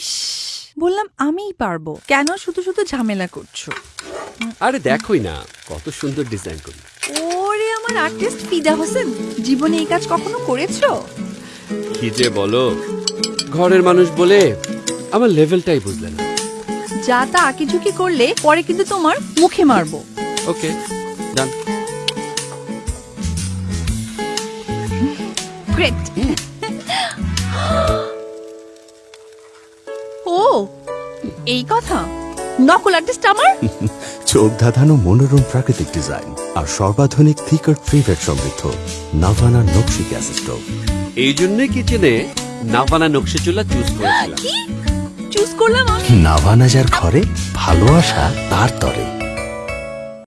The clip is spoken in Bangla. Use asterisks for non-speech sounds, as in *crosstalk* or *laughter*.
ইস বললাম আমিই পারব। কেন শুধু শুধু ঝামেলা করছ? আরে দেখোই না কত সুন্দর ডিজাইন করি। ওরে আমার আর্টিস্ট ফিদা হোসেন জীবনে এই কাজ কখনো করেছ? কি যে বলো ঘরের মানুষ বলে আমার লেভেলটাই বুঝলে না। যা তা আঁকিঝুঁকি করলে পরে কিন্তু তোমার মুখে মারবো। ওকে ডান গ্রেট ও এই কথা? নকল আর্টিস্ট আমার? *laughs* চোখ ধাঁধানো মনোরম প্রাকৃতিক ডিজাইন আর সর্বাধুনিক থিকার ফ্রিভেট সমৃদ্ধ নাভানা নকশি গ্যাস স্টোভ এই জন্য কিচেনে নাভানা নকশি চুলা চুজ করেছিলাম। চুজ করলাম নাভানা যার ঘরে ভালোবাসা তার তরে।